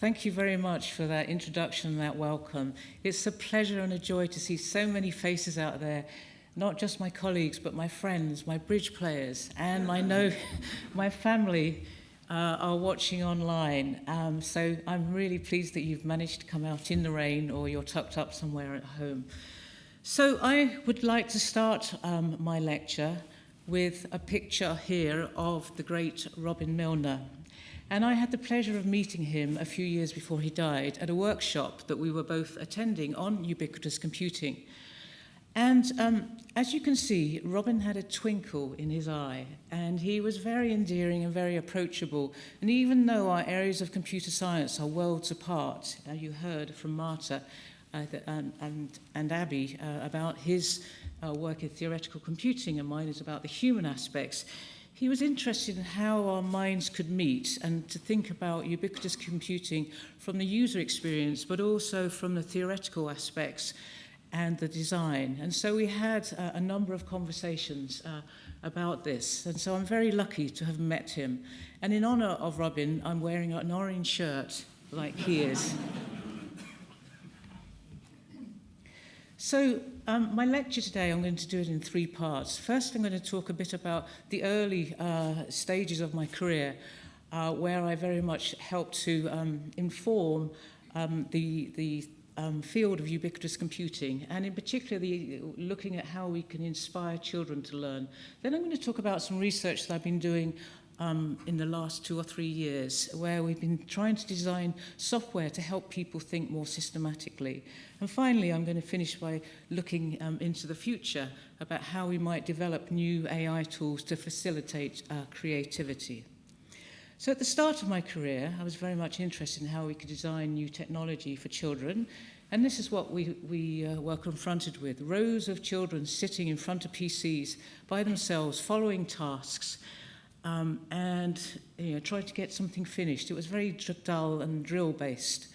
Thank you very much for that introduction and that welcome. It's a pleasure and a joy to see so many faces out there, not just my colleagues, but my friends, my bridge players, and I know my family uh, are watching online. Um, so I'm really pleased that you've managed to come out in the rain or you're tucked up somewhere at home. So I would like to start um, my lecture with a picture here of the great Robin Milner. And I had the pleasure of meeting him a few years before he died at a workshop that we were both attending on ubiquitous computing. And um, as you can see, Robin had a twinkle in his eye, and he was very endearing and very approachable. And even though our areas of computer science are worlds apart, uh, you heard from Marta uh, and, and, and Abby uh, about his uh, work in theoretical computing, and mine is about the human aspects. He was interested in how our minds could meet and to think about ubiquitous computing from the user experience, but also from the theoretical aspects and the design. And so we had uh, a number of conversations uh, about this. And so I'm very lucky to have met him. And in honor of Robin, I'm wearing an orange shirt like he is. So um, my lecture today, I'm going to do it in three parts. First, I'm going to talk a bit about the early uh, stages of my career, uh, where I very much helped to um, inform um, the, the um, field of ubiquitous computing, and in particular the, looking at how we can inspire children to learn. Then I'm going to talk about some research that I've been doing um, in the last two or three years where we've been trying to design software to help people think more systematically. And finally, I'm going to finish by looking um, into the future about how we might develop new AI tools to facilitate uh, creativity. So at the start of my career, I was very much interested in how we could design new technology for children. And this is what we, we uh, were confronted with. Rows of children sitting in front of PCs by themselves, following tasks, um, and you know, tried to get something finished. It was very dull and drill-based.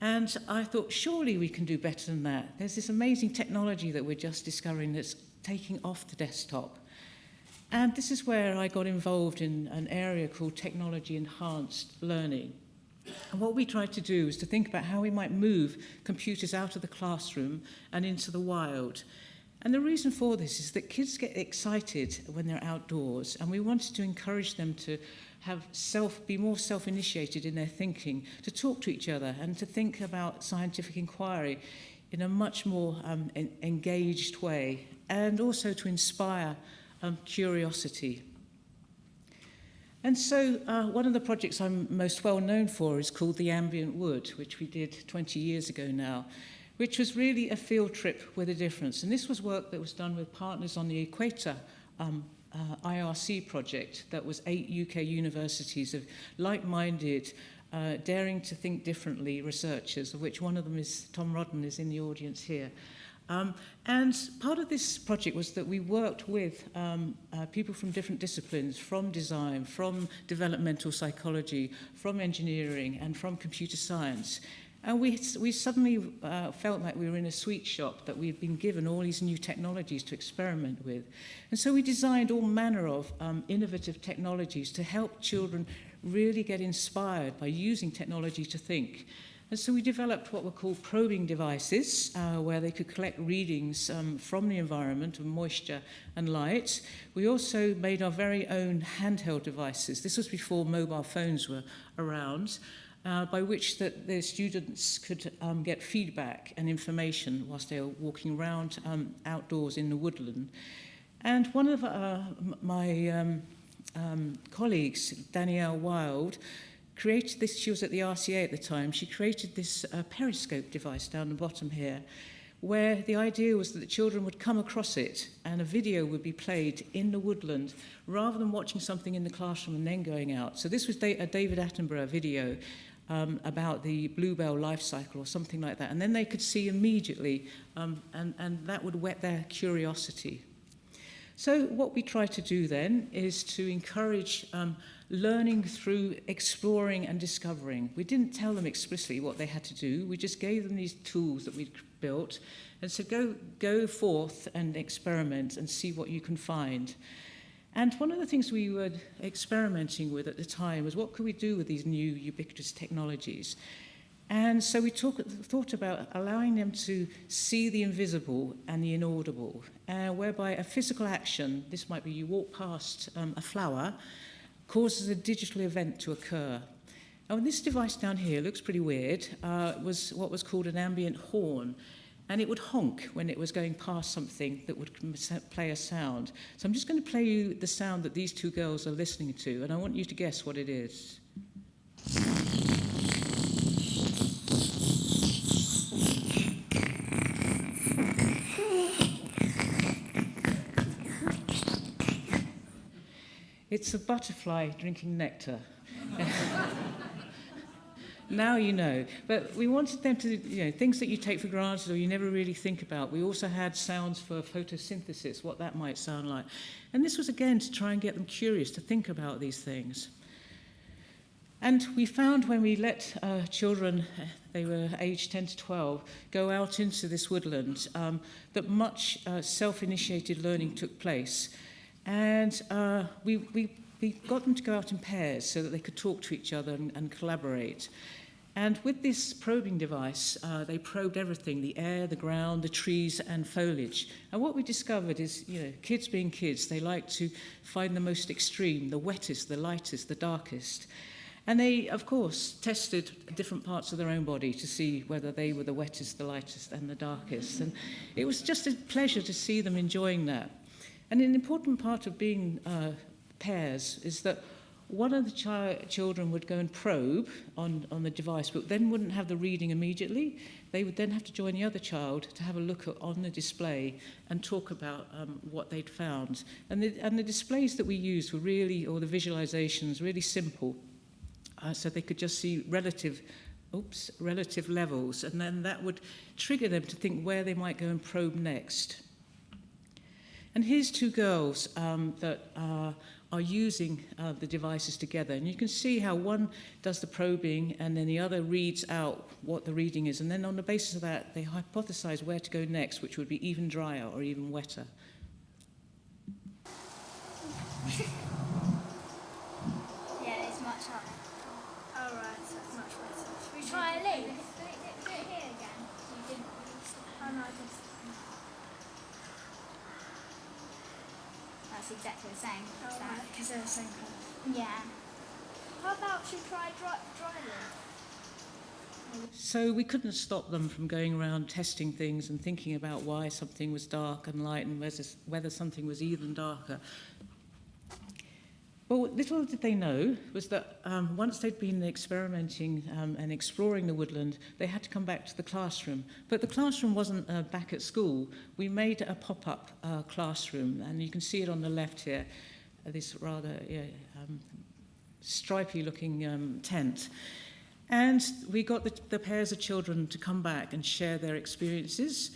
And I thought, surely we can do better than that. There's this amazing technology that we're just discovering that's taking off the desktop. And this is where I got involved in an area called technology enhanced learning. And what we tried to do was to think about how we might move computers out of the classroom and into the wild. And the reason for this is that kids get excited when they're outdoors, and we wanted to encourage them to have self, be more self-initiated in their thinking, to talk to each other and to think about scientific inquiry in a much more um, en engaged way, and also to inspire um, curiosity. And so uh, one of the projects I'm most well known for is called The Ambient Wood, which we did 20 years ago now, which was really a field trip with a difference. And this was work that was done with partners on the Equator um, uh, IRC project that was eight UK universities of like-minded, uh, daring to think differently researchers, of which one of them is Tom Rodden is in the audience here. Um, and part of this project was that we worked with um, uh, people from different disciplines, from design, from developmental psychology, from engineering, and from computer science, And we, we suddenly uh, felt like we were in a sweet shop, that we had been given all these new technologies to experiment with. And so we designed all manner of um, innovative technologies to help children really get inspired by using technology to think. And so we developed what were called probing devices, uh, where they could collect readings um, from the environment of moisture and light. We also made our very own handheld devices. This was before mobile phones were around. Uh, by which that the students could um, get feedback and information whilst they were walking around um, outdoors in the woodland. And one of uh, my um, um, colleagues, Danielle Wilde, created this, she was at the RCA at the time, she created this uh, periscope device down the bottom here, where the idea was that the children would come across it and a video would be played in the woodland rather than watching something in the classroom and then going out. So this was a David Attenborough video um, about the bluebell life cycle or something like that. And then they could see immediately um, and, and that would whet their curiosity. So what we try to do then is to encourage um, learning through exploring and discovering. We didn't tell them explicitly what they had to do. We just gave them these tools that we'd built and said, go, go forth and experiment and see what you can find. And one of the things we were experimenting with at the time was what could we do with these new ubiquitous technologies? And so we talk, thought about allowing them to see the invisible and the inaudible, uh, whereby a physical action, this might be you walk past um, a flower, causes a digital event to occur. Now, this device down here looks pretty weird. Uh, was what was called an ambient horn and it would honk when it was going past something that would play a sound. So I'm just going to play you the sound that these two girls are listening to, and I want you to guess what it is. It's a butterfly drinking nectar. now you know. But we wanted them to, you know, things that you take for granted or you never really think about. We also had sounds for photosynthesis, what that might sound like. And this was again to try and get them curious to think about these things. And we found when we let uh, children, they were aged 10 to 12, go out into this woodland, um, that much uh, self-initiated learning took place. And uh, we, we, we got them to go out in pairs so that they could talk to each other and, and collaborate. And with this probing device, uh, they probed everything, the air, the ground, the trees and foliage. And what we discovered is, you know, kids being kids, they like to find the most extreme, the wettest, the lightest, the darkest. And they, of course, tested different parts of their own body to see whether they were the wettest, the lightest and the darkest. And it was just a pleasure to see them enjoying that. And an important part of being uh, pairs is that one of the chi children would go and probe on, on the device, but then wouldn't have the reading immediately. They would then have to join the other child to have a look at, on the display and talk about um, what they'd found. And the, and the displays that we used were really, or the visualizations, really simple. Uh, so they could just see relative oops, relative levels, and then that would trigger them to think where they might go and probe next. And here's two girls um, that are are using uh, the devices together. And you can see how one does the probing and then the other reads out what the reading is. And then on the basis of that, they hypothesize where to go next, which would be even drier or even wetter. yeah, it's much up. All right, so it's much wetter. Should we try a leaf? Do it, do it here again. You did. Oh, no, I just... That's exactly the same. Oh, as that. right, because they're the same colour. Yeah. How about you try dry, dry leaf? So we couldn't stop them from going around testing things and thinking about why something was dark and light and whether, whether something was even darker. Well, little did they know was that um, once they'd been experimenting um, and exploring the woodland, they had to come back to the classroom. But the classroom wasn't uh, back at school. We made a pop-up uh, classroom, and you can see it on the left here, uh, this rather yeah, um, stripy-looking um, tent. And we got the, the pairs of children to come back and share their experiences.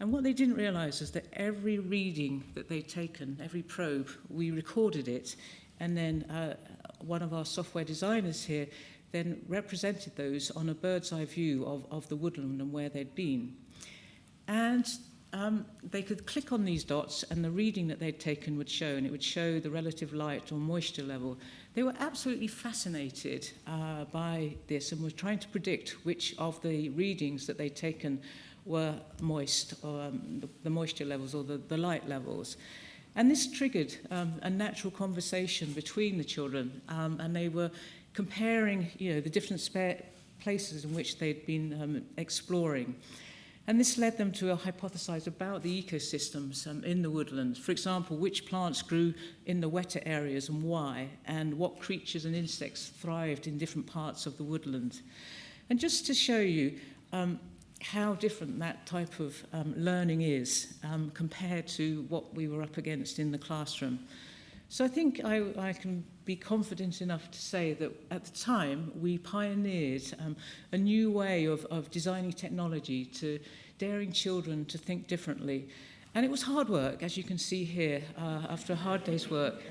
And what they didn't realize is that every reading that they'd taken, every probe, we recorded it And then uh, one of our software designers here then represented those on a bird's eye view of, of the woodland and where they'd been. And um, they could click on these dots and the reading that they'd taken would show, and it would show the relative light or moisture level. They were absolutely fascinated uh, by this and were trying to predict which of the readings that they'd taken were moist, or um, the, the moisture levels or the, the light levels. And this triggered um, a natural conversation between the children um, and they were comparing you know, the different places in which they'd been um, exploring. And this led them to hypothesize about the ecosystems um, in the woodlands. For example, which plants grew in the wetter areas and why, and what creatures and insects thrived in different parts of the woodland. And just to show you, um, how different that type of um, learning is um, compared to what we were up against in the classroom. So I think I, I can be confident enough to say that at the time we pioneered um, a new way of, of designing technology to daring children to think differently. And it was hard work, as you can see here, uh, after a hard day's work.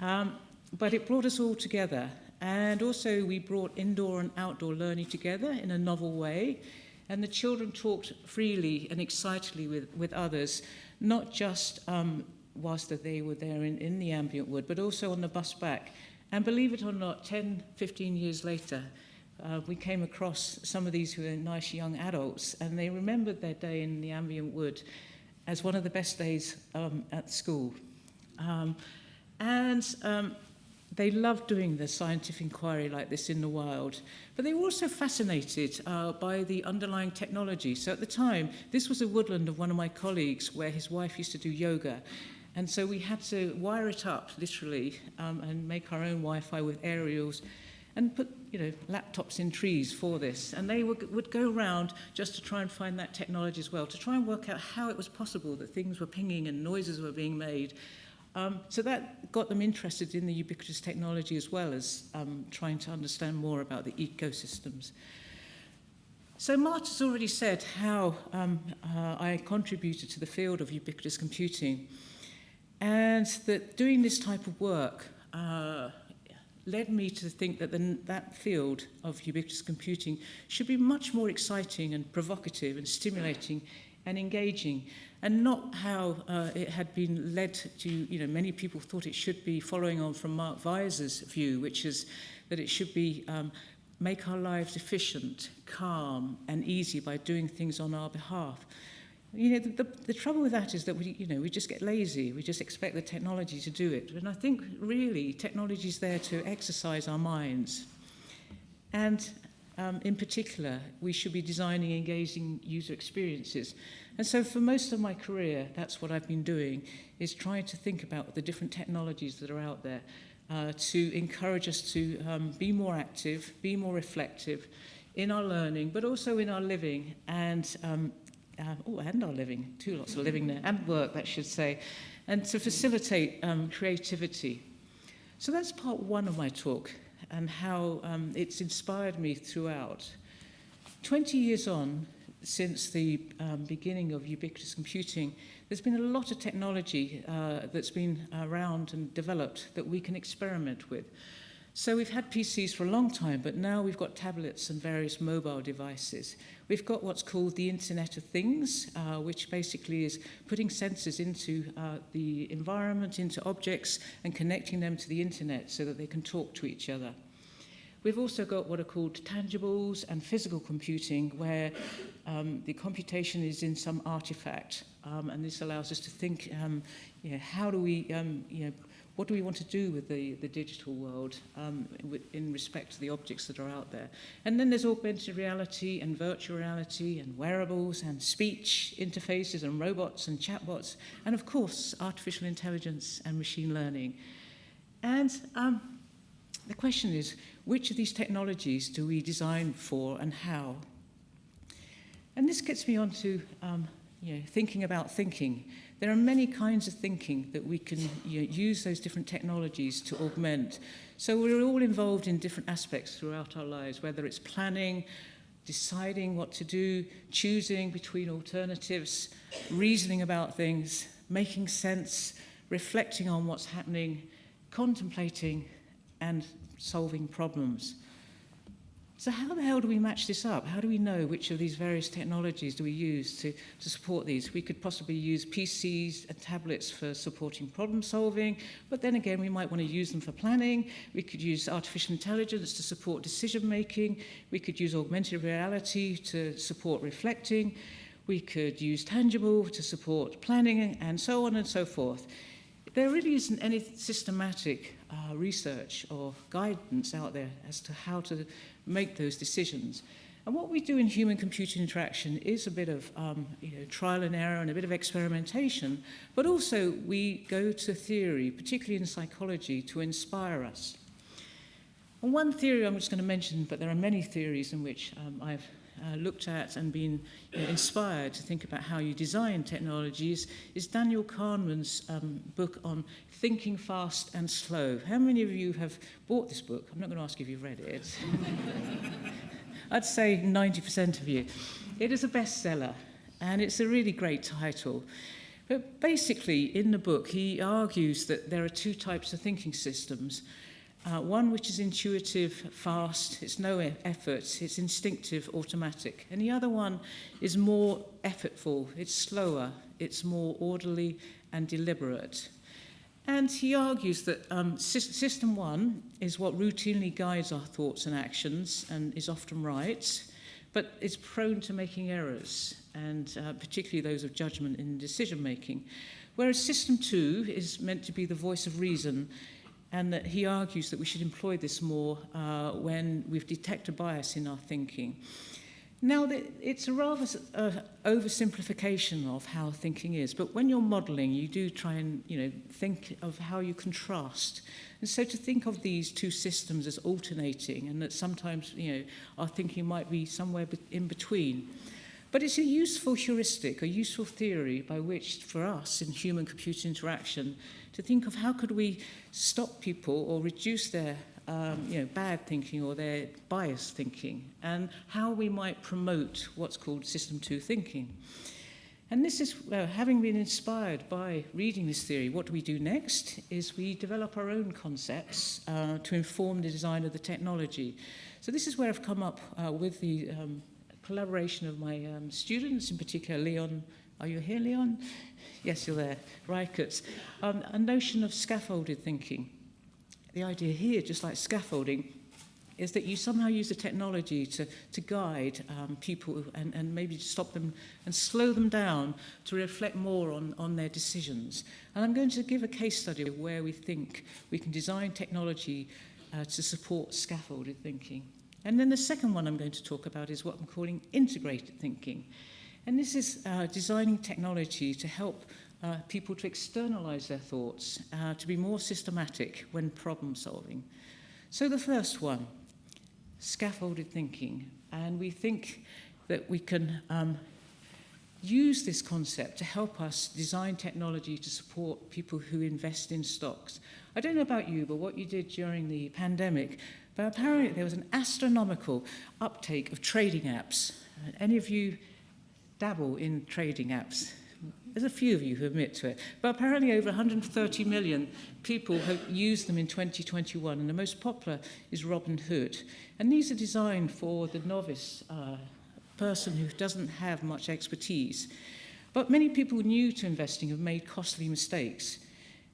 Um, but it brought us all together And also we brought indoor and outdoor learning together in a novel way. And the children talked freely and excitedly with, with others, not just um, whilst they were there in, in the ambient wood, but also on the bus back. And believe it or not, 10, 15 years later, uh, we came across some of these who were nice young adults, and they remembered their day in the ambient wood as one of the best days um, at school. Um, and um, They love doing the scientific inquiry like this in the wild, but they were also fascinated uh, by the underlying technology. So at the time, this was a woodland of one of my colleagues where his wife used to do yoga. And so we had to wire it up, literally, um, and make our own Wi-Fi with aerials and put you know, laptops in trees for this. And they would, would go around just to try and find that technology as well, to try and work out how it was possible that things were pinging and noises were being made. Um, so that got them interested in the ubiquitous technology as well as um, trying to understand more about the ecosystems. So Marta's already said how um, uh, I contributed to the field of ubiquitous computing and that doing this type of work uh, led me to think that the, that field of ubiquitous computing should be much more exciting and provocative and stimulating and engaging and not how uh, it had been led to, you know, many people thought it should be following on from Mark Weiser's view, which is that it should be um, make our lives efficient, calm and easy by doing things on our behalf. You know, the, the, the trouble with that is that we, you know, we just get lazy. We just expect the technology to do it. And I think really technology is there to exercise our minds. And um, in particular, we should be designing engaging user experiences. And so for most of my career, that's what I've been doing, is trying to think about the different technologies that are out there uh, to encourage us to um, be more active, be more reflective in our learning, but also in our living and, um, uh, oh, and our living, two lots of living there, and work, that should say, and to facilitate um, creativity. So that's part one of my talk and how um, it's inspired me throughout. 20 years on, since the um, beginning of ubiquitous computing, there's been a lot of technology uh, that's been around and developed that we can experiment with. So we've had PCs for a long time, but now we've got tablets and various mobile devices. We've got what's called the Internet of Things, uh, which basically is putting sensors into uh, the environment, into objects, and connecting them to the internet so that they can talk to each other. We've also got what are called tangibles and physical computing, where um, the computation is in some artifact, um, and this allows us to think, um, you know, how do we, um, you know, what do we want to do with the, the digital world um, in respect to the objects that are out there? And then there's augmented reality and virtual reality and wearables and speech interfaces and robots and chatbots, and of course, artificial intelligence and machine learning. And um, The question is, which of these technologies do we design for and how? And this gets me on to um, you know, thinking about thinking. There are many kinds of thinking that we can you know, use those different technologies to augment. So we're all involved in different aspects throughout our lives, whether it's planning, deciding what to do, choosing between alternatives, reasoning about things, making sense, reflecting on what's happening, contemplating, and solving problems. So how the hell do we match this up? How do we know which of these various technologies do we use to, to support these? We could possibly use PCs and tablets for supporting problem solving, but then again, we might want to use them for planning. We could use artificial intelligence to support decision making. We could use augmented reality to support reflecting. We could use tangible to support planning and so on and so forth. There really isn't any systematic uh, research or guidance out there as to how to make those decisions. And what we do in human-computer interaction is a bit of um, you know, trial and error and a bit of experimentation, but also we go to theory, particularly in psychology, to inspire us. And one theory I'm just going to mention, but there are many theories in which um, I've uh, looked at and been know, inspired to think about how you design technologies is Daniel Kahneman's um, book on thinking fast and slow. How many of you have bought this book? I'm not going to ask if you've read it. I'd say 90% of you. It is a bestseller, and it's a really great title. But basically, in the book, he argues that there are two types of thinking systems. Uh, one which is intuitive, fast, it's no effort, it's instinctive, automatic. And the other one is more effortful, it's slower, it's more orderly and deliberate. And he argues that um, system one is what routinely guides our thoughts and actions and is often right, but is prone to making errors, and uh, particularly those of judgment in decision making. Whereas system two is meant to be the voice of reason, and that he argues that we should employ this more uh, when we've detected bias in our thinking. Now, it's a rather uh, oversimplification of how thinking is, but when you're modelling, you do try and you know, think of how you contrast. And so to think of these two systems as alternating and that sometimes you know, our thinking might be somewhere in between. But it's a useful heuristic, a useful theory by which, for us in human-computer interaction, to think of how could we stop people or reduce their um, you know, bad thinking or their biased thinking and how we might promote what's called system two thinking. And this is, uh, having been inspired by reading this theory, what do we do next is we develop our own concepts uh, to inform the design of the technology. So this is where I've come up uh, with the um, collaboration of my um, students, in particular Leon, are you here Leon? Yes, you're there, Reicherts. Um, a notion of scaffolded thinking. The idea here, just like scaffolding, is that you somehow use the technology to, to guide um, people and, and maybe stop them and slow them down to reflect more on, on their decisions. And I'm going to give a case study where we think we can design technology uh, to support scaffolded thinking. And then the second one I'm going to talk about is what I'm calling integrated thinking. And this is uh, designing technology to help uh, people to externalize their thoughts, uh, to be more systematic when problem solving. So the first one, scaffolded thinking. And we think that we can um, use this concept to help us design technology to support people who invest in stocks. I don't know about you, but what you did during the pandemic, but apparently there was an astronomical uptake of trading apps. Any of you dabble in trading apps. There's a few of you who admit to it, but apparently over 130 million people have used them in 2021, and the most popular is Robin Hood. And these are designed for the novice uh, person who doesn't have much expertise. But many people new to investing have made costly mistakes.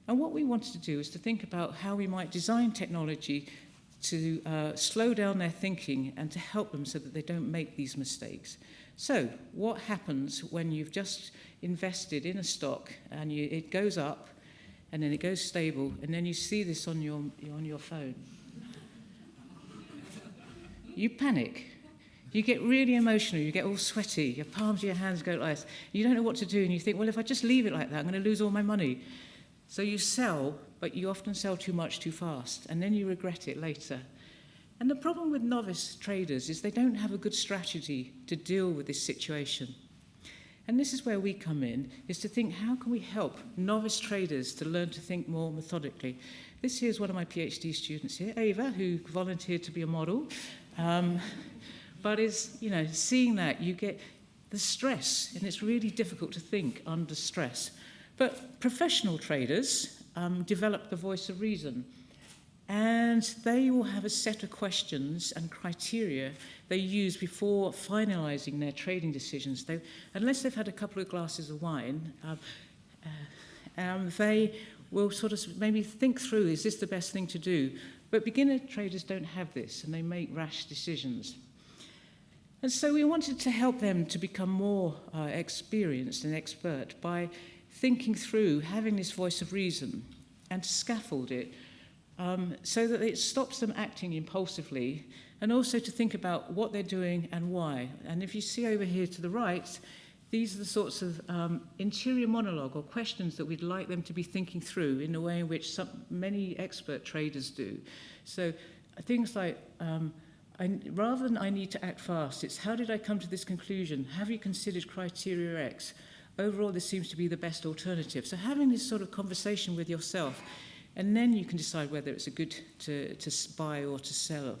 And what we wanted to do is to think about how we might design technology to uh, slow down their thinking and to help them so that they don't make these mistakes. So what happens when you've just invested in a stock and you, it goes up and then it goes stable and then you see this on your, on your phone? You panic. You get really emotional, you get all sweaty, your palms your hands go like this. You don't know what to do and you think, well, if I just leave it like that, I'm going to lose all my money. So you sell, but you often sell too much too fast and then you regret it later. And the problem with novice traders is they don't have a good strategy to deal with this situation. And this is where we come in, is to think how can we help novice traders to learn to think more methodically. This here is one of my PhD students here, Ava, who volunteered to be a model. Um, but is, you know, seeing that, you get the stress, and it's really difficult to think under stress. But professional traders, um, develop the voice of reason. And they will have a set of questions and criteria they use before finalizing their trading decisions. They, unless they've had a couple of glasses of wine, um, uh, um, they will sort of maybe think through, is this the best thing to do? But beginner traders don't have this, and they make rash decisions. And so we wanted to help them to become more uh, experienced and expert by thinking through, having this voice of reason, and scaffold it um, so that it stops them acting impulsively and also to think about what they're doing and why. And if you see over here to the right, these are the sorts of um, interior monologue or questions that we'd like them to be thinking through in a way in which some, many expert traders do. So things like, um, I, rather than I need to act fast, it's how did I come to this conclusion? Have you considered criteria X? overall this seems to be the best alternative. So having this sort of conversation with yourself and then you can decide whether it's a good to, to buy or to sell.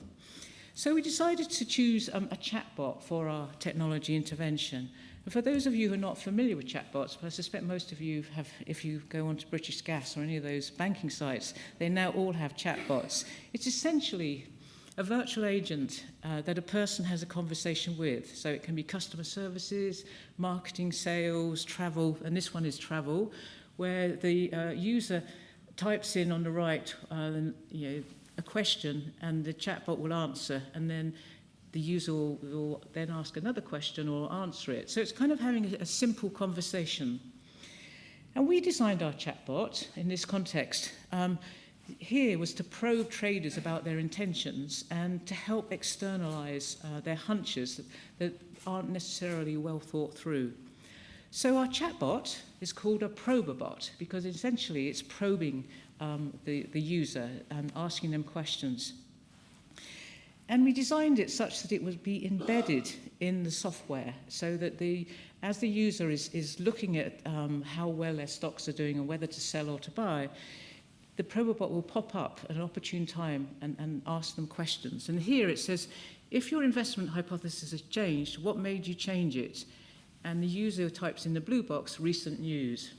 So we decided to choose um, a chatbot for our technology intervention. And for those of you who are not familiar with chatbots, but I suspect most of you have, if you go onto British Gas or any of those banking sites, they now all have chatbots. It's essentially a virtual agent uh, that a person has a conversation with. So it can be customer services, marketing, sales, travel, and this one is travel, where the uh, user types in on the right uh, you know, a question and the chatbot will answer and then the user will, will then ask another question or answer it. So it's kind of having a, a simple conversation. And we designed our chatbot in this context. Um, here was to probe traders about their intentions and to help externalize uh, their hunches that, that aren't necessarily well thought through. So our chatbot is called a proberbot because essentially it's probing um, the, the user and asking them questions. And we designed it such that it would be embedded in the software so that the, as the user is, is looking at um, how well their stocks are doing and whether to sell or to buy, the Probobot will pop up at an opportune time and, and ask them questions. And here it says, if your investment hypothesis has changed, what made you change it? And the user types in the blue box, recent news.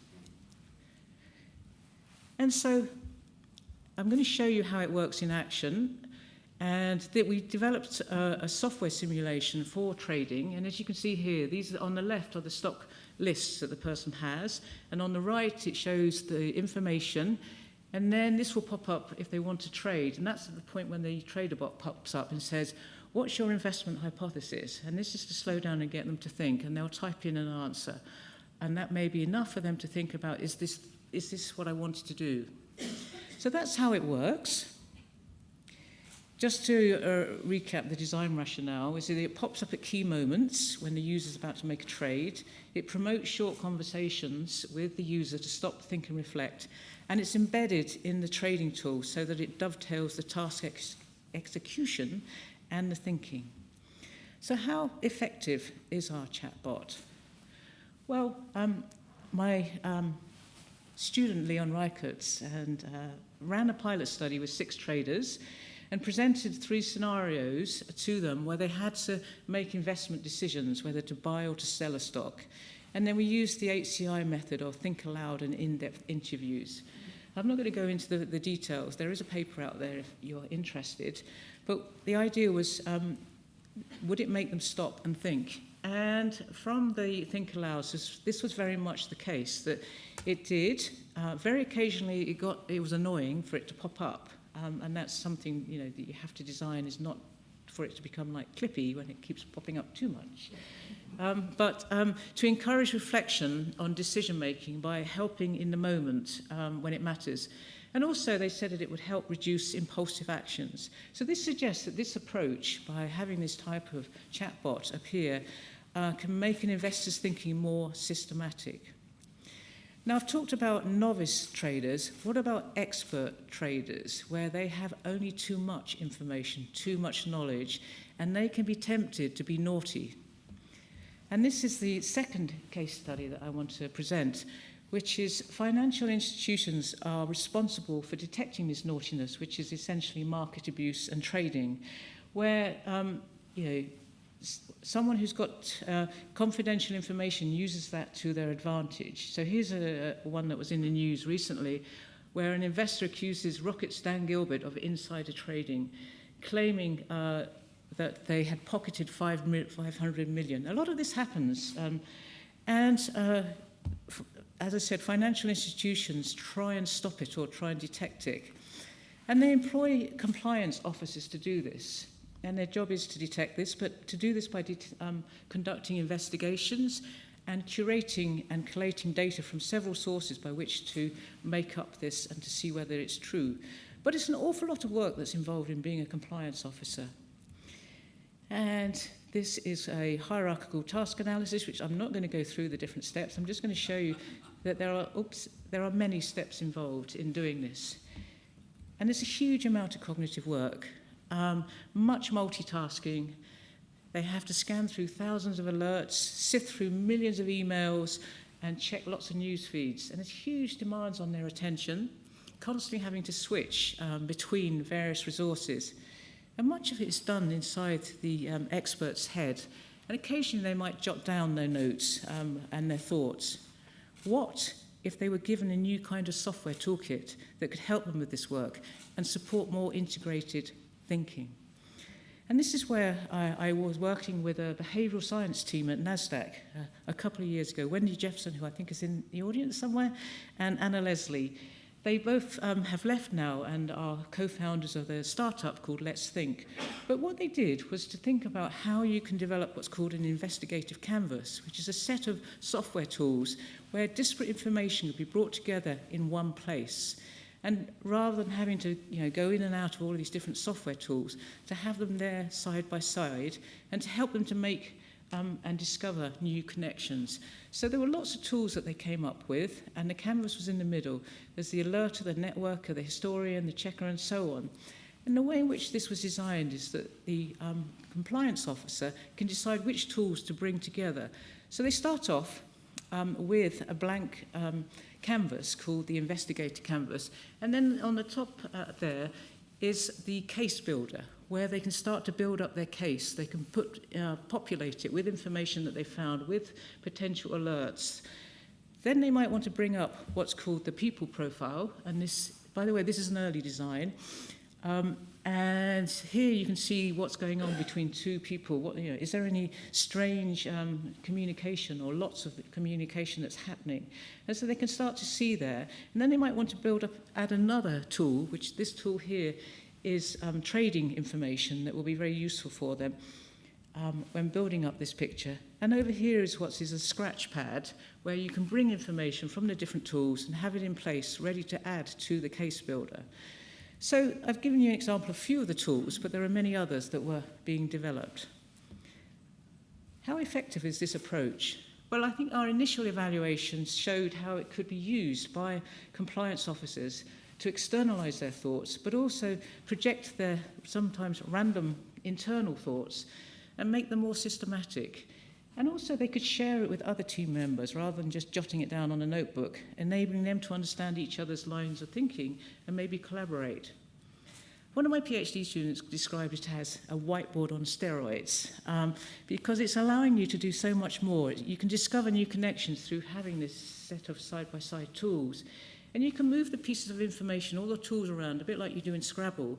And so I'm going to show you how it works in action. And that we developed a, a software simulation for trading. And as you can see here, these on the left are the stock lists that the person has. And on the right, it shows the information. And then this will pop up if they want to trade. And that's at the point when the trader bot pops up and says, what's your investment hypothesis? And this is to slow down and get them to think. And they'll type in an answer. And that may be enough for them to think about, is this, is this what I wanted to do? So that's how it works. Just to uh, recap the design rationale, is that it pops up at key moments when the user is about to make a trade. It promotes short conversations with the user to stop, think and reflect. And it's embedded in the trading tool so that it dovetails the task ex execution and the thinking. So how effective is our chatbot? Well, um, my um, student Leon Reicherts and uh, ran a pilot study with six traders and presented three scenarios to them where they had to make investment decisions, whether to buy or to sell a stock. And then we used the HCI method of think aloud and in-depth interviews. I'm not going to go into the, the details. There is a paper out there if you're interested. But the idea was, um, would it make them stop and think? And from the Think Aloud, this, this was very much the case, that it did. Uh, very occasionally, it, got, it was annoying for it to pop up. Um, and that's something you know that you have to design is not for it to become like Clippy when it keeps popping up too much. Um, but um, to encourage reflection on decision making by helping in the moment um, when it matters. And also they said that it would help reduce impulsive actions. So this suggests that this approach, by having this type of chatbot appear, uh, can make an investor's thinking more systematic. Now, I've talked about novice traders. What about expert traders, where they have only too much information, too much knowledge, and they can be tempted to be naughty? And this is the second case study that I want to present, which is financial institutions are responsible for detecting this naughtiness, which is essentially market abuse and trading, where um, you know, someone who's got uh, confidential information uses that to their advantage. So here's a, a one that was in the news recently where an investor accuses Rocket's Dan Gilbert of insider trading, claiming uh, that they had pocketed 500 million. A lot of this happens. Um, and uh, as I said, financial institutions try and stop it or try and detect it. And they employ compliance officers to do this. And their job is to detect this, but to do this by um, conducting investigations and curating and collating data from several sources by which to make up this and to see whether it's true. But it's an awful lot of work that's involved in being a compliance officer. And this is a hierarchical task analysis, which I'm not going to go through the different steps. I'm just going to show you that there are, oops, there are many steps involved in doing this. And there's a huge amount of cognitive work um, much multitasking. They have to scan through thousands of alerts, sift through millions of emails, and check lots of news feeds. And there's huge demands on their attention, constantly having to switch um, between various resources. And much of it is done inside the um, expert's head. And occasionally they might jot down their notes um, and their thoughts. What if they were given a new kind of software toolkit that could help them with this work and support more integrated thinking? And this is where I, I was working with a behavioural science team at NASDAQ uh, a couple of years ago. Wendy Jefferson, who I think is in the audience somewhere, and Anna Leslie. They both um, have left now and are co-founders of their startup called Let's Think. But what they did was to think about how you can develop what's called an investigative canvas, which is a set of software tools where disparate information could be brought together in one place. And rather than having to you know, go in and out of all of these different software tools, to have them there side by side and to help them to make um, and discover new connections. So there were lots of tools that they came up with, and the canvas was in the middle. There's the alerter, the networker, the historian, the checker, and so on. And the way in which this was designed is that the um, compliance officer can decide which tools to bring together. So they start off um, with a blank um, canvas called the investigator canvas. And then on the top uh, there is the case builder, where they can start to build up their case. They can put, uh, populate it with information that they found, with potential alerts. Then they might want to bring up what's called the people profile. And this, by the way, this is an early design. Um, and here you can see what's going on between two people. What, you know, is there any strange um, communication or lots of communication that's happening? And so they can start to see there. And then they might want to build up, add another tool, which this tool here is um, trading information that will be very useful for them um, when building up this picture. And over here is what is a scratch pad where you can bring information from the different tools and have it in place ready to add to the case builder. So I've given you an example of a few of the tools, but there are many others that were being developed. How effective is this approach? Well, I think our initial evaluations showed how it could be used by compliance officers to externalize their thoughts, but also project their sometimes random internal thoughts and make them more systematic. And also they could share it with other team members rather than just jotting it down on a notebook, enabling them to understand each other's lines of thinking and maybe collaborate. One of my PhD students described it as a whiteboard on steroids um, because it's allowing you to do so much more. You can discover new connections through having this set of side-by-side -side tools. And you can move the pieces of information, all the tools around, a bit like you do in Scrabble,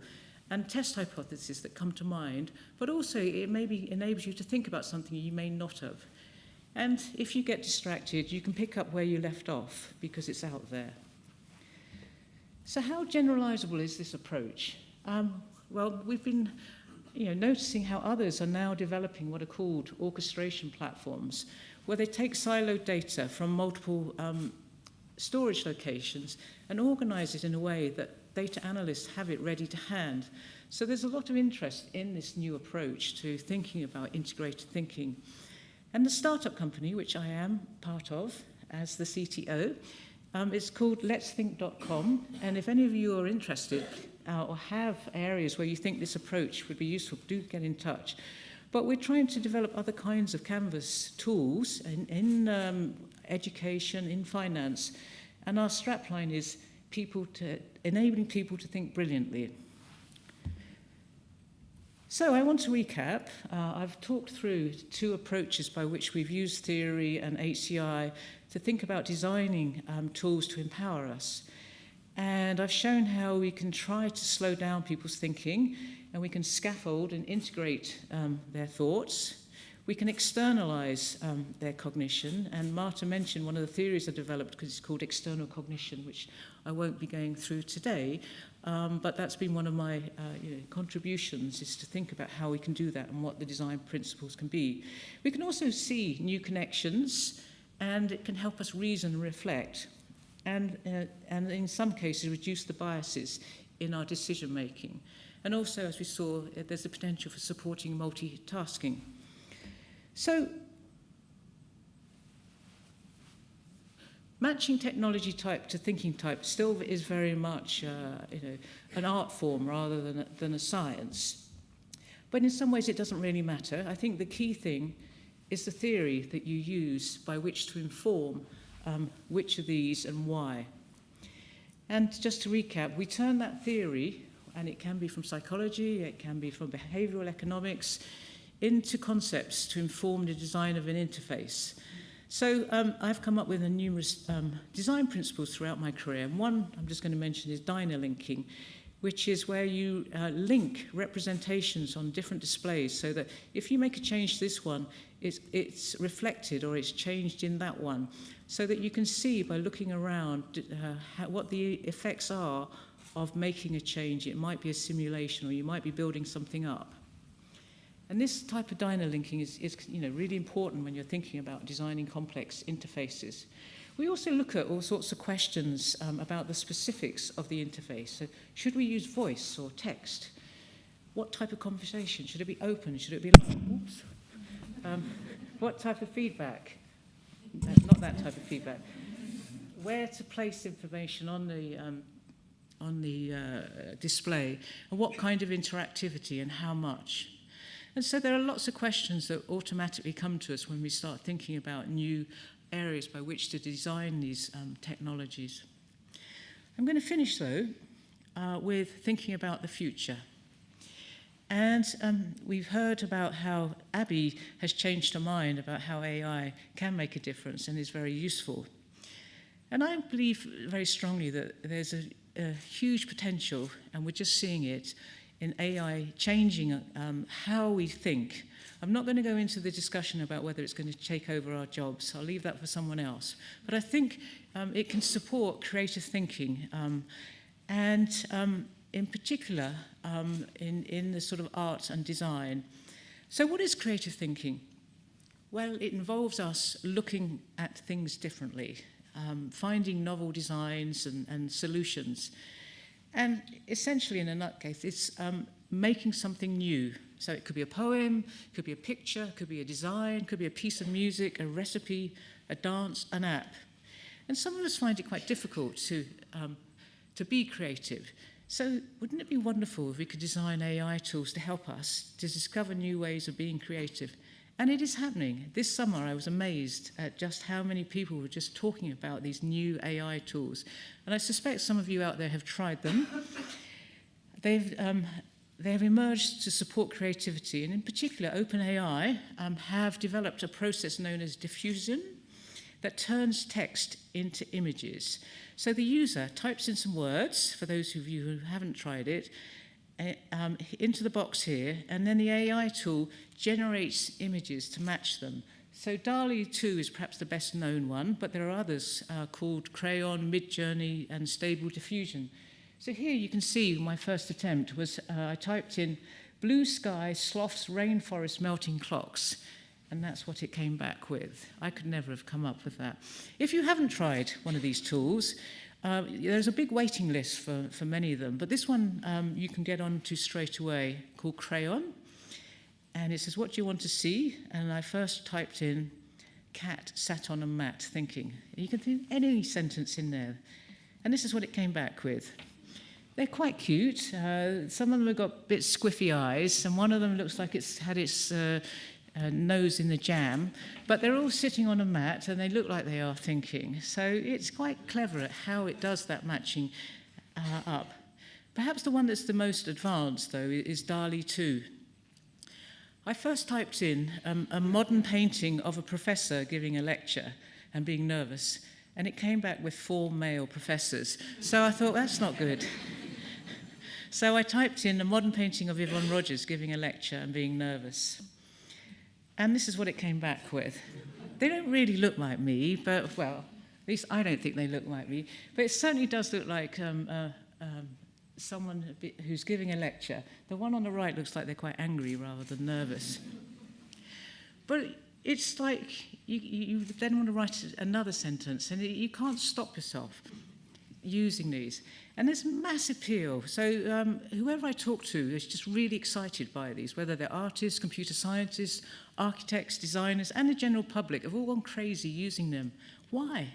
and test hypotheses that come to mind, but also it maybe enables you to think about something you may not have. And if you get distracted, you can pick up where you left off because it's out there. So how generalizable is this approach? Um, well, we've been you know, noticing how others are now developing what are called orchestration platforms, where they take siloed data from multiple um, storage locations and organize it in a way that data analysts have it ready to hand. So there's a lot of interest in this new approach to thinking about integrated thinking. And the startup company, which I am part of as the CTO, um, is called letsthink.com. And if any of you are interested uh, or have areas where you think this approach would be useful, do get in touch. But we're trying to develop other kinds of Canvas tools in, in um, education, in finance. And our strapline is people to, enabling people to think brilliantly. So I want to recap. Uh, I've talked through two approaches by which we've used theory and HCI to think about designing um, tools to empower us. And I've shown how we can try to slow down people's thinking and we can scaffold and integrate um, their thoughts we can externalize um, their cognition, and Marta mentioned one of the theories I developed because it's called external cognition, which I won't be going through today, um, but that's been one of my uh, you know, contributions is to think about how we can do that and what the design principles can be. We can also see new connections, and it can help us reason and reflect, and, uh, and in some cases reduce the biases in our decision making. And also, as we saw, uh, there's the potential for supporting multitasking. So, matching technology type to thinking type still is very much uh, you know, an art form rather than a, than a science. But in some ways it doesn't really matter. I think the key thing is the theory that you use by which to inform um, which of these and why. And just to recap, we turn that theory, and it can be from psychology, it can be from behavioral economics, into concepts to inform the design of an interface. So um, I've come up with a numerous um, design principles throughout my career. And one I'm just going to mention is dynalinking, which is where you uh, link representations on different displays so that if you make a change to this one, it's, it's reflected or it's changed in that one so that you can see by looking around uh, how, what the effects are of making a change. It might be a simulation or you might be building something up. And this type of dynalinking is, is you know, really important when you're thinking about designing complex interfaces. We also look at all sorts of questions um, about the specifics of the interface. So should we use voice or text? What type of conversation? Should it be open? Should it be like, oops? Um, what type of feedback? Uh, not that type of feedback. Where to place information on the um, on the uh, display, and what kind of interactivity and how much. And so there are lots of questions that automatically come to us when we start thinking about new areas by which to design these um, technologies. I'm going to finish, though, uh, with thinking about the future. And um, we've heard about how Abby has changed her mind about how AI can make a difference and is very useful. And I believe very strongly that there's a, a huge potential, and we're just seeing it, in AI changing um, how we think. I'm not going to go into the discussion about whether it's going to take over our jobs. I'll leave that for someone else. But I think um, it can support creative thinking. Um, and um, in particular, um, in, in the sort of art and design. So what is creative thinking? Well, it involves us looking at things differently, um, finding novel designs and, and solutions. And essentially, in a nutcase, it's um, making something new. So it could be a poem, could be a picture, could be a design, could be a piece of music, a recipe, a dance, an app. And some of us find it quite difficult to, um, to be creative. So wouldn't it be wonderful if we could design AI tools to help us to discover new ways of being creative? And it is happening. This summer, I was amazed at just how many people were just talking about these new AI tools. And I suspect some of you out there have tried them. They've, um, they have emerged to support creativity, and in particular, OpenAI um, have developed a process known as diffusion that turns text into images. So the user types in some words, for those of you who haven't tried it, E, um, into the box here, and then the AI tool generates images to match them. So DALI 2 is perhaps the best known one, but there are others uh, called Crayon, Midjourney, and Stable Diffusion. So here you can see my first attempt was uh, I typed in blue sky, sloths, rainforest, melting clocks, and that's what it came back with. I could never have come up with that. If you haven't tried one of these tools, uh, there's a big waiting list for, for many of them, but this one um, you can get on to straight away called Craiyon. And it says, what do you want to see? And I first typed in, cat sat on a mat thinking. You can think any sentence in there. And this is what it came back with. They're quite cute. Uh, some of them have got bit squiffy eyes, and one of them looks like it's had its uh, uh, nose in the jam, but they're all sitting on a mat and they look like they are thinking. So it's quite clever at how it does that matching uh, up. Perhaps the one that's the most advanced, though, is DALL-E 2. I first typed in um, a modern painting of a professor giving a lecture and being nervous, and it came back with four male professors. So I thought, that's not good. so I typed in a modern painting of Yvonne Rogers giving a lecture and being nervous. And this is what it came back with. They don't really look like me, but, well, at least I don't think they look like me. But it certainly does look like um, uh, um, someone who's giving a lecture. The one on the right looks like they're quite angry rather than nervous. But it's like you, you then want to write another sentence, and you can't stop yourself using these. And there's mass appeal. So um, whoever I talk to is just really excited by these, whether they're artists, computer scientists, architects, designers, and the general public have all gone crazy using them. Why?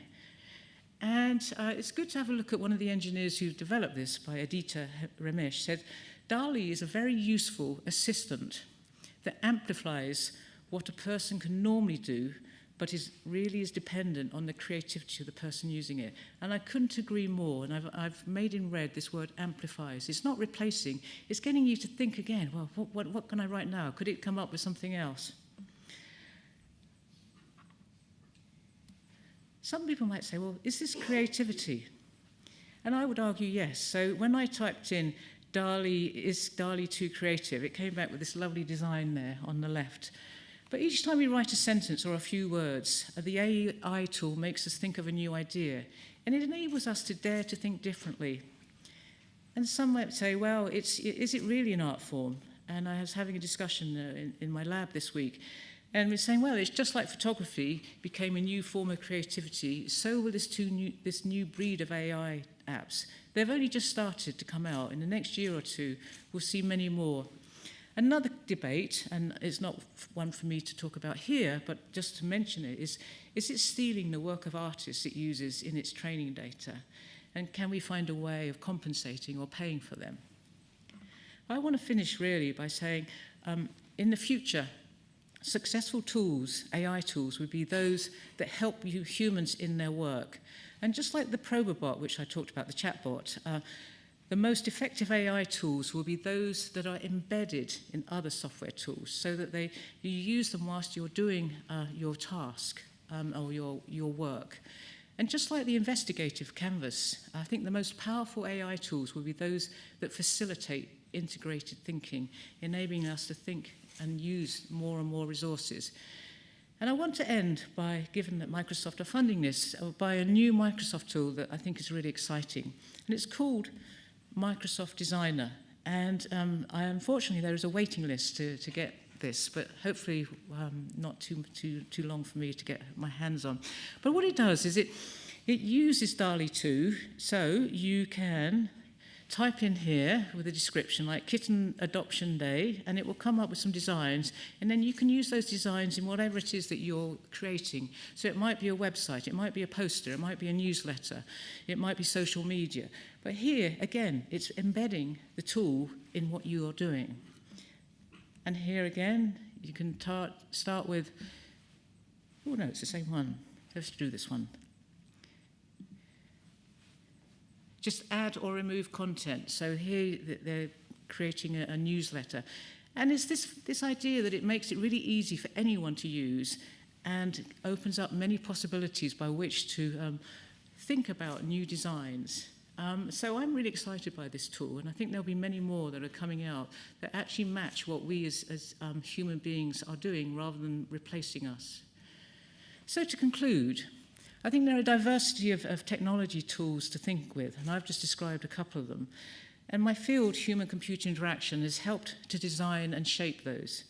And uh, it's good to have a look at one of the engineers who developed this by Aditya Ramesh said, DALL-E is a very useful assistant that amplifies what a person can normally do but is really is dependent on the creativity of the person using it. And I couldn't agree more. And I've, I've made in red this word amplifies. It's not replacing. It's getting you to think again, well, what, what, what can I write now? Could it come up with something else? Some people might say, well, is this creativity? And I would argue yes. So when I typed in DALL-E, is DALL-E too creative? It came back with this lovely design there on the left. But each time we write a sentence or a few words, uh, the AI tool makes us think of a new idea, and it enables us to dare to think differently. And some might say, well, it's, is it really an art form? And I was having a discussion uh, in, in my lab this week, And we're saying, well, it's just like photography became a new form of creativity, so will this, two new, this new breed of AI apps. They've only just started to come out. In the next year or two, we'll see many more. Another debate, and it's not one for me to talk about here, but just to mention it, is, is it stealing the work of artists it uses in its training data? And can we find a way of compensating or paying for them? I want to finish really by saying, um, in the future, successful tools, AI tools, would be those that help you humans in their work. And just like the Probobot, which I talked about, the chatbot, uh, The most effective AI tools will be those that are embedded in other software tools so that they, you use them whilst you're doing uh, your task um, or your, your work. And just like the investigative canvas, I think the most powerful AI tools will be those that facilitate integrated thinking, enabling us to think and use more and more resources. And I want to end by, given that Microsoft are funding this, uh, by a new Microsoft tool that I think is really exciting. And it's called Microsoft Designer. And um, I, unfortunately, there is a waiting list to, to get this, but hopefully um, not too, too, too long for me to get my hands on. But what it does is it, it uses DALI 2, so you can type in here with a description like kitten adoption day and it will come up with some designs and then you can use those designs in whatever it is that you're creating. So it might be a website it might be a poster it might be a newsletter it might be social media. But here again it's embedding the tool in what you are doing. And here again you can start with oh no it's the same one. Let's do this one. just add or remove content. So here they're creating a, a newsletter. And it's this, this idea that it makes it really easy for anyone to use and opens up many possibilities by which to um, think about new designs. Um, so I'm really excited by this tool, and I think there'll be many more that are coming out that actually match what we as, as um, human beings are doing rather than replacing us. So to conclude, I think there are a diversity of, of technology tools to think with, and I've just described a couple of them. And my field, human-computer interaction, has helped to design and shape those.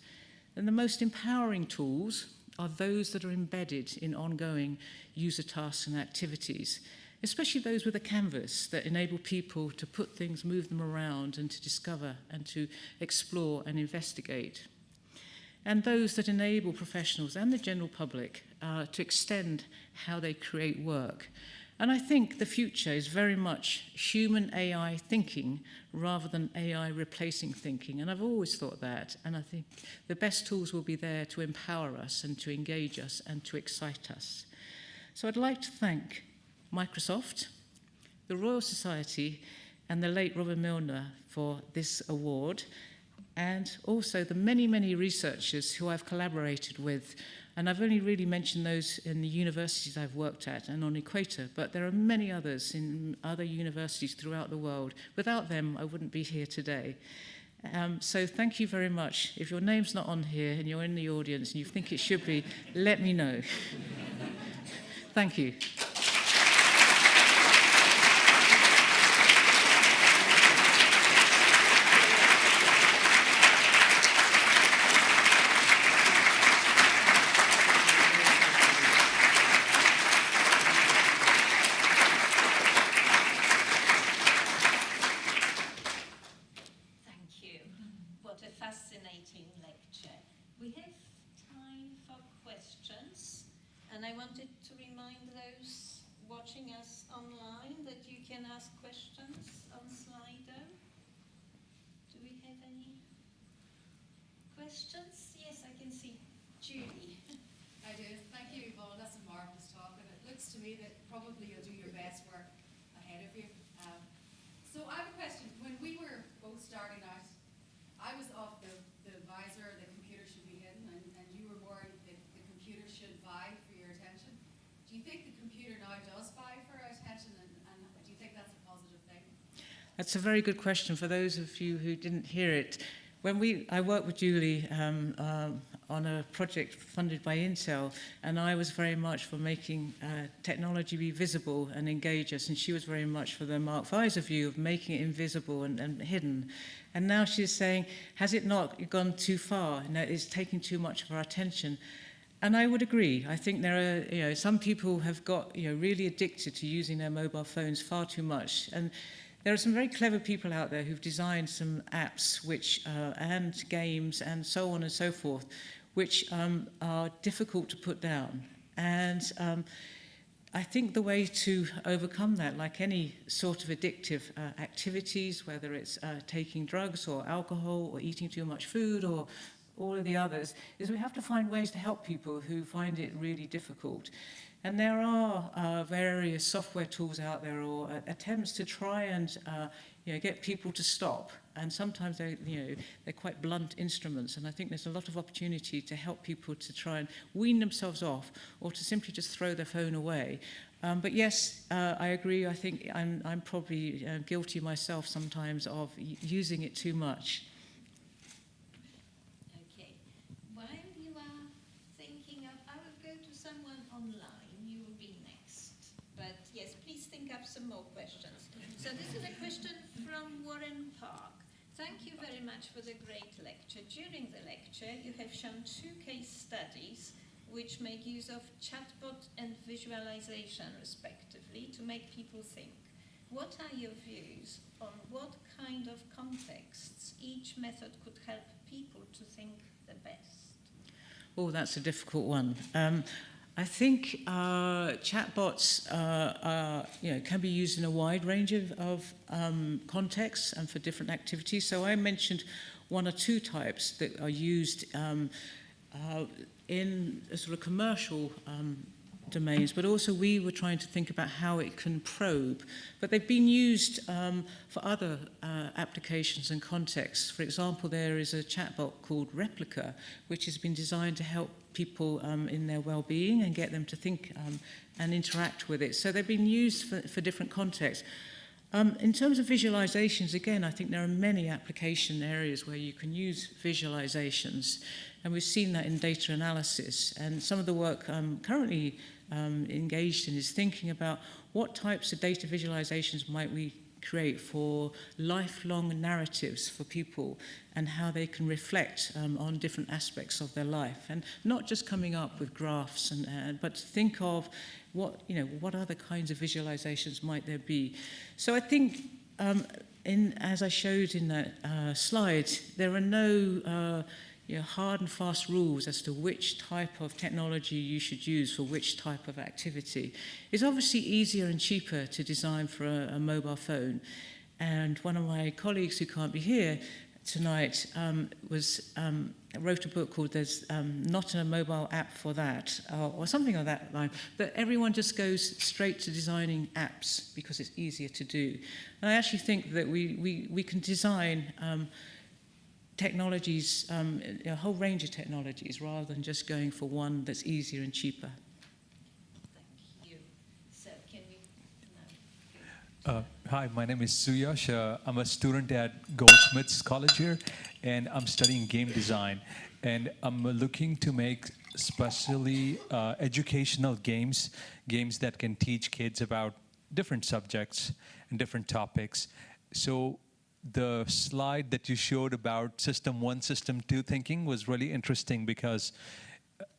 And the most empowering tools are those that are embedded in ongoing user tasks and activities, especially those with a canvas that enable people to put things, move them around, and to discover and to explore and investigate. And those that enable professionals and the general public uh, to extend how they create work. And I think the future is very much human AI thinking rather than AI replacing thinking. And I've always thought that. And I think the best tools will be there to empower us and to engage us and to excite us. So I'd like to thank Microsoft, the Royal Society, and the late Robert Milner for this award, and also the many, many researchers who I've collaborated with And I've only really mentioned those in the universities I've worked at and on Equator, but there are many others in other universities throughout the world. Without them, I wouldn't be here today. Um, so thank you very much. If your name's not on here and you're in the audience and you think it should be, let me know. thank you. That's a very good question for those of you who didn't hear it. When we, I worked with Julie um, uh, on a project funded by Intel, and I was very much for making uh, technology be visible and engage us, and she was very much for the Mark Pfizer view of making it invisible and, and hidden. And now she's saying, has it not gone too far? No, it's taking too much of our attention. And I would agree. I think there are, you know, some people have got, you know, really addicted to using their mobile phones far too much. And There are some very clever people out there who've designed some apps which, uh, and games and so on and so forth, which um, are difficult to put down. And um, I think the way to overcome that, like any sort of addictive uh, activities, whether it's uh, taking drugs or alcohol or eating too much food or all of the others, is we have to find ways to help people who find it really difficult. And there are uh, various software tools out there or uh, attempts to try and uh, you know, get people to stop. And sometimes they, you know, they're quite blunt instruments. And I think there's a lot of opportunity to help people to try and wean themselves off or to simply just throw their phone away. Um, but yes, uh, I agree. I think I'm, I'm probably uh, guilty myself sometimes of using it too much. For the great lecture. During the lecture, you have shown two case studies which make use of chatbot and visualization, respectively, to make people think. What are your views on what kind of contexts each method could help people to think the best? Oh, that's a difficult one. Um, I think uh, chatbots uh, are, you know, can be used in a wide range of, of um, contexts and for different activities. So I mentioned one or two types that are used um, uh, in a sort of commercial um, domains, but also we were trying to think about how it can probe. But they've been used um, for other uh, applications and contexts. For example, there is a chatbot called Replica, which has been designed to help people um, in their well-being and get them to think um, and interact with it. So they've been used for, for different contexts. Um, in terms of visualizations, again, I think there are many application areas where you can use visualizations. And we've seen that in data analysis. And some of the work um, currently um, engaged in is thinking about what types of data visualizations might we create for lifelong narratives for people and how they can reflect um, on different aspects of their life. And not just coming up with graphs and uh, but think of what you know what other kinds of visualizations might there be. So i think um, in as i showed in that uh, slide there are no uh, you know, hard and fast rules as to which type of technology you should use for which type of activity. It's obviously easier and cheaper to design for a, a mobile phone. And one of my colleagues who can't be here tonight um, was um, wrote a book called There's um, Not a Mobile App for That, or, or something of that line. But everyone just goes straight to designing apps because it's easier to do. And I actually think that we, we, we can design um, technologies, um, a whole range of technologies, rather than just going for one that's easier and cheaper. Thank you. So can we now? Uh, hi, my name is Suyash. Uh, I'm a student at Goldsmiths College here, and I'm studying game design. And I'm looking to make specially uh, educational games, games that can teach kids about different subjects and different topics. So the slide that you showed about system one, system two thinking was really interesting because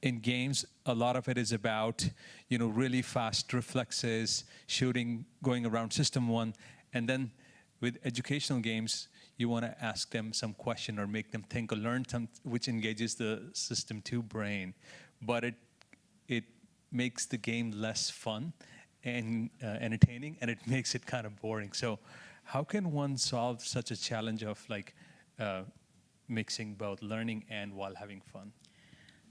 in games, a lot of it is about, you know, really fast reflexes, shooting, going around system one. And then with educational games, you want to ask them some question or make them think or learn some, which engages the system two brain. But it, it makes the game less fun and uh, entertaining, and it makes it kind of boring. So how can one solve such a challenge of like uh, mixing both learning and while having fun?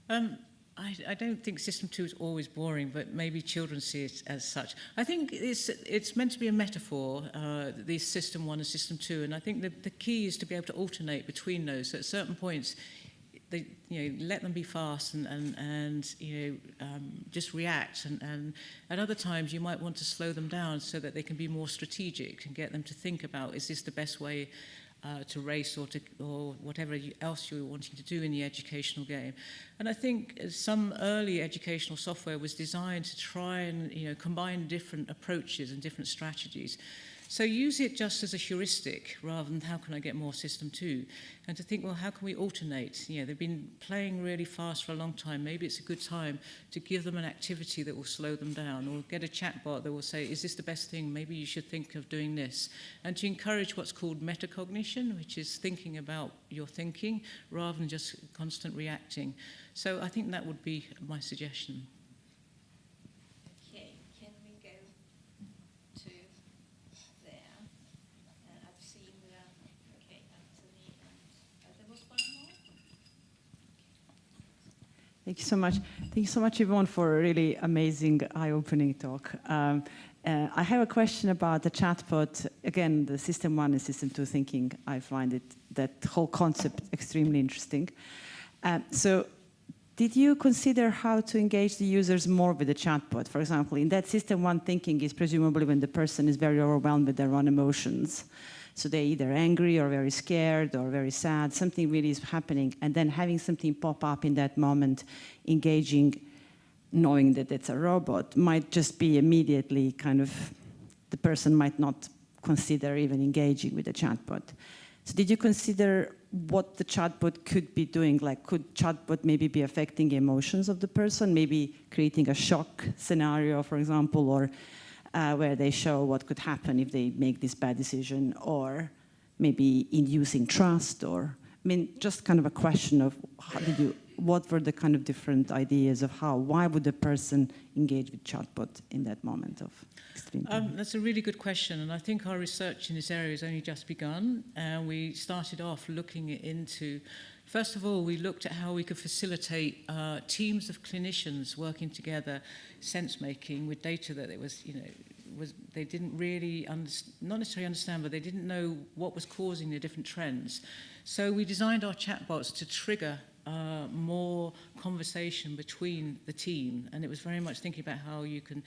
Um, I, I don't think System 2 is always boring, but maybe children see it as such. I think it's, it's meant to be a metaphor, uh, System 1 and System 2, and I think the, the key is to be able to alternate between those. So at certain points, they, you know, let them be fast and, and, and you know, um, just react. And, and at other times, you might want to slow them down so that they can be more strategic and get them to think about, is this the best way uh, to race or to or whatever you, else you wanting to do in the educational game. And I think some early educational software was designed to try and you know combine different approaches and different strategies. So use it just as a heuristic rather than how can I get more system two? And to think, well, how can we alternate? You know, they've been playing really fast for a long time. Maybe it's a good time to give them an activity that will slow them down or get a chatbot that will say, is this the best thing? Maybe you should think of doing this. And to encourage what's called metacognition, which is thinking about your thinking rather than just constant reacting. So I think that would be my suggestion. Thank you so much. Thank you so much, Yvonne, for a really amazing, eye-opening talk. Um, uh, I have a question about the chatbot. Again, the system one and system two thinking. I find it that whole concept extremely interesting. Um, so, did you consider how to engage the users more with the chatbot? For example, in that system one thinking is presumably when the person is very overwhelmed with their own emotions. So they're either angry or very scared or very sad, something really is happening, and then having something pop up in that moment, engaging, knowing that it's a robot, might just be immediately kind of, the person might not consider even engaging with the chatbot. So did you consider what the chatbot could be doing? Like, could chatbot maybe be affecting emotions of the person, maybe creating a shock scenario, for example, or uh, where they show what could happen if they make this bad decision, or maybe inducing trust, or I mean, just kind of a question of how did you, what were the kind of different ideas of how, why would a person engage with chatbot in that moment of extreme Um, that's a really good question, and I think our research in this area has only just begun. And we started off looking into, First of all, we looked at how we could facilitate uh, teams of clinicians working together, sense-making with data that it was, you know, was they didn't really not necessarily understand but they didn't know what was causing the different trends. So we designed our chatbots to trigger uh, more conversation between the team and it was very much thinking about how you can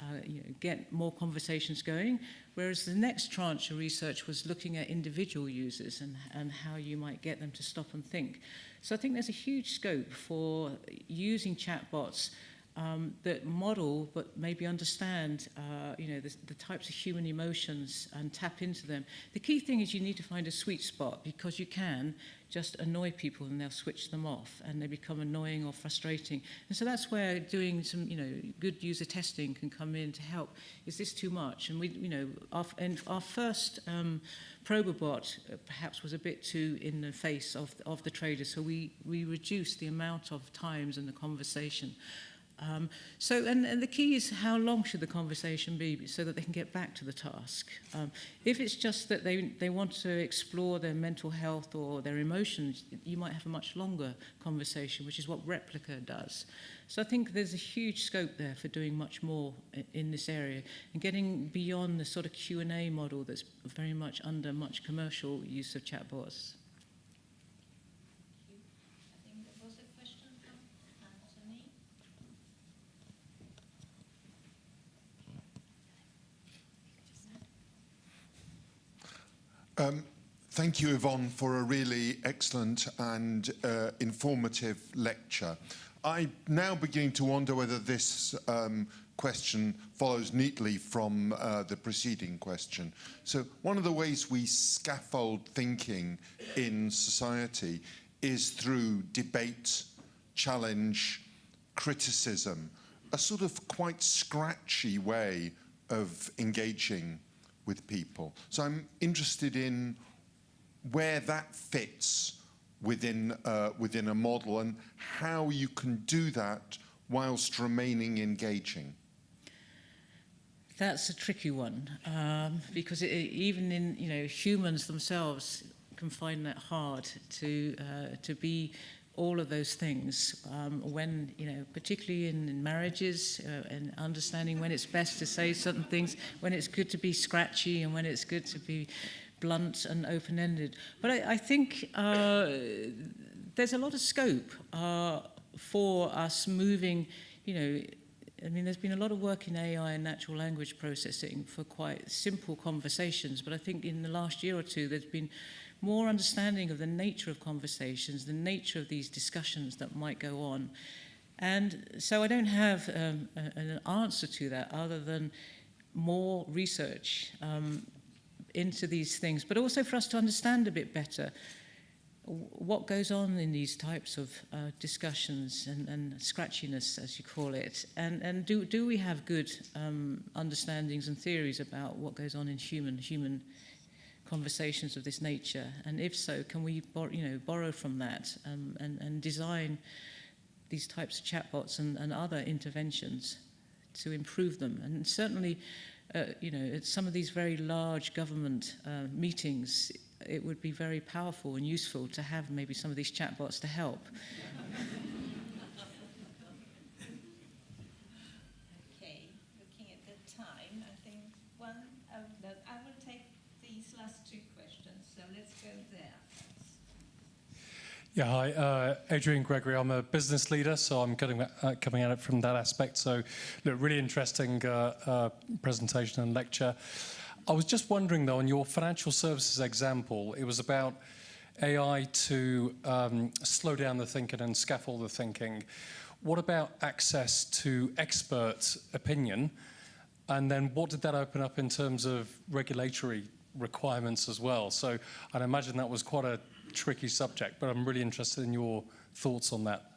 uh, you know, get more conversations going. Whereas the next tranche of research was looking at individual users and, and how you might get them to stop and think. So I think there's a huge scope for using chatbots um, that model but maybe understand uh, you know the, the types of human emotions and tap into them. The key thing is you need to find a sweet spot because you can just annoy people and they'll switch them off and they become annoying or frustrating. And so that's where doing some you know good user testing can come in to help. Is this too much? And we you know our, and our first um, Probobot uh, perhaps was a bit too in the face of, of the trader so we, we reduced the amount of times in the conversation Um, so, and, and the key is how long should the conversation be so that they can get back to the task. Um, if it's just that they, they want to explore their mental health or their emotions, you might have a much longer conversation, which is what Replica does. So I think there's a huge scope there for doing much more in, in this area and getting beyond the sort of Q&A model that's very much under much commercial use of chatbots. Um, thank you, Yvonne, for a really excellent and uh, informative lecture. I'm now beginning to wonder whether this um, question follows neatly from uh, the preceding question. So one of the ways we scaffold thinking in society is through debate, challenge, criticism, a sort of quite scratchy way of engaging with people. So I'm interested in where that fits within uh, within a model and how you can do that whilst remaining engaging. That's a tricky one um, because it, even in you know humans themselves can find that hard to uh, to be all of those things um, when you know particularly in, in marriages uh, and understanding when it's best to say certain things when it's good to be scratchy and when it's good to be blunt and open-ended. But I, I think uh, there's a lot of scope uh, for us moving, you know, I mean, there's been a lot of work in AI and natural language processing for quite simple conversations, but I think in the last year or two, there's been more understanding of the nature of conversations, the nature of these discussions that might go on. And so I don't have um, a, an answer to that other than more research um, into these things, but also for us to understand a bit better what goes on in these types of uh, discussions and, and scratchiness, as you call it, and, and do, do we have good um, understandings and theories about what goes on in human human conversations of this nature? And if so, can we you know, borrow from that um, and, and design these types of chatbots and, and other interventions to improve them? And certainly, uh, you know, at some of these very large government uh, meetings, it would be very powerful and useful to have maybe some of these chatbots to help. Yeah, hi, uh, Adrian Gregory. I'm a business leader, so I'm getting, uh, coming at it from that aspect. So, look, really interesting uh, uh presentation and lecture. I was just wondering, though, on your financial services example, it was about AI to um, slow down the thinking and scaffold the thinking. What about access to expert opinion? And then what did that open up in terms of regulatory requirements as well? So I'd imagine that was quite a tricky subject, but I'm really interested in your thoughts on that.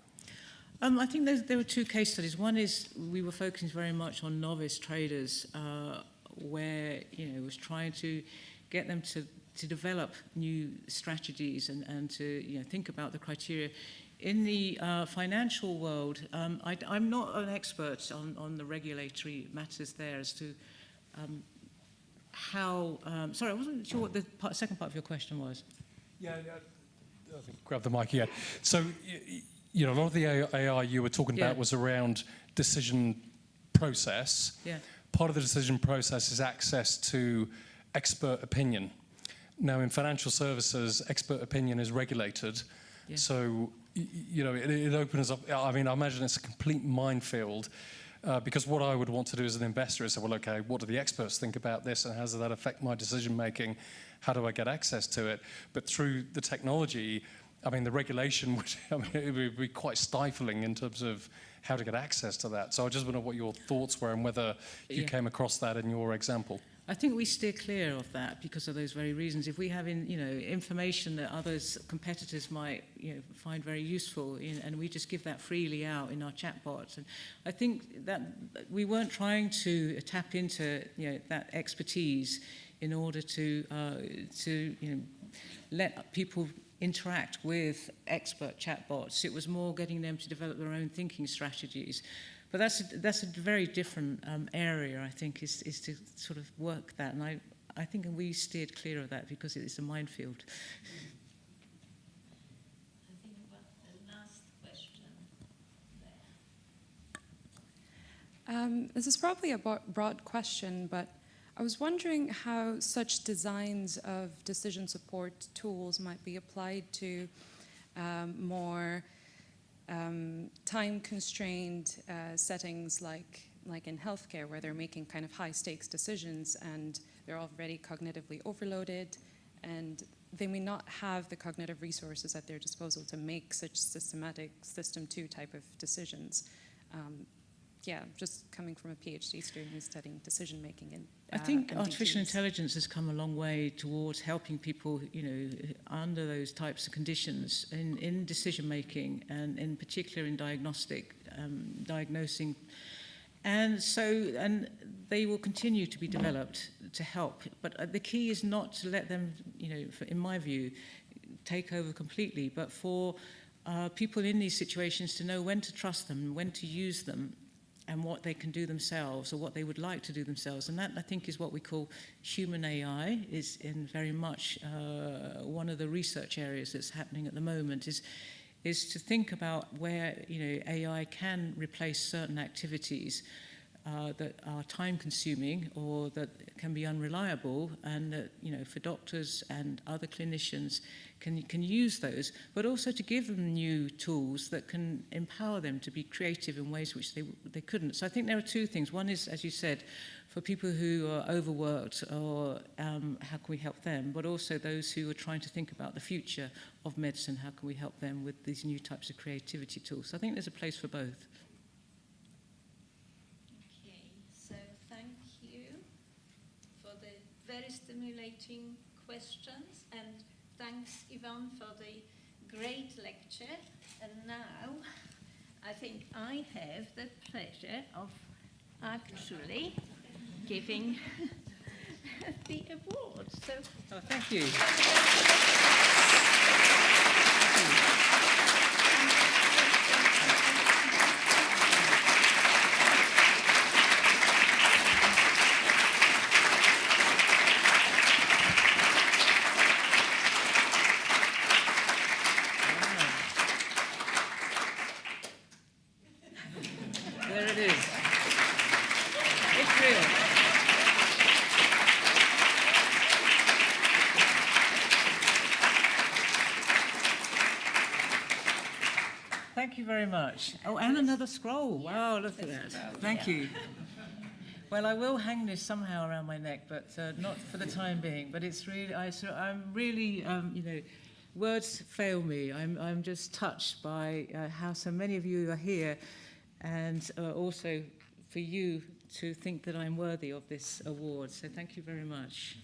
Um, I think there were two case studies. One is we were focusing very much on novice traders uh, where you know was trying to get them to to develop new strategies and, and to you know think about the criteria. In the uh, financial world, um, I, I'm not an expert on, on the regulatory matters there as to um, how. Um, sorry, I wasn't sure what the part, second part of your question was. Yeah, yeah. I think grab the mic again. So, you know, a lot of the AI you were talking yeah. about was around decision process. Yeah part of the decision process is access to expert opinion. Now, in financial services, expert opinion is regulated. Yeah. So, you know, it, it, opens up, I mean, I imagine it's a complete minefield. Uh, because what I would want to do as an investor is say, well, okay, what do the experts think about this and how does that affect my decision making? How do I get access to it? But through the technology, I mean, the regulation would, I mean, it would be quite stifling in terms of how to get access to that. So I just wonder what your thoughts were and whether you yeah. came across that in your example. I think we steer clear of that because of those very reasons. If we have, in, you know, information that others, competitors might, you know, find very useful, in, and we just give that freely out in our chatbots, and I think that we weren't trying to tap into, you know, that expertise in order to, uh, to, you know, let people interact with expert chatbots. It was more getting them to develop their own thinking strategies. But that's a, that's a very different um, area, I think, is, is to sort of work that. And I, I think we steered clear of that because it is a minefield. I think the last question there. Um, this is probably a broad question, but I was wondering how such designs of decision support tools might be applied to um, more um, time-constrained uh, settings like, like in healthcare where they're making kind of high-stakes decisions and they're already cognitively overloaded and they may not have the cognitive resources at their disposal to make such systematic system two type of decisions. Um, yeah, just coming from a PhD student who's studying decision making and uh, I think uh, MDGs. artificial intelligence has come a long way towards helping people, you know, under those types of conditions in, in decision making and in particular in diagnostic um, diagnosing. And so, and they will continue to be developed to help. But uh, the key is not to let them, you know, for, in my view, take over completely, but for uh, people in these situations to know when to trust them, when to use them, and what they can do themselves or what they would like to do themselves. And that, I think, is what we call human AI, is in very much uh, one of the research areas that's happening at the moment, is is to think about where you know AI can replace certain activities uh, that are time consuming or that can be unreliable and that, you know, for doctors and other clinicians can, can use those, but also to give them new tools that can empower them to be creative in ways which they, they couldn't. So I think there are two things. One is, as you said, for people who are overworked or um, how can we help them, but also those who are trying to think about the future of medicine, how can we help them with these new types of creativity tools. So I think there's a place for both. Stimulating questions and thanks Yvonne for the great lecture. And now I think I have the pleasure of actually giving the award. So Oh, thank you. There it is. It's real. Thank you very much. Oh, and another scroll. Wow, look at that. Thank you. Well, I will hang this somehow around my neck, but uh, not for the time being. But it's really, I, so I'm really, um, you know, words fail me. I'm, I'm just touched by uh, how so many of you are here, and uh, also for you to think that I'm worthy of this award. So thank you very much.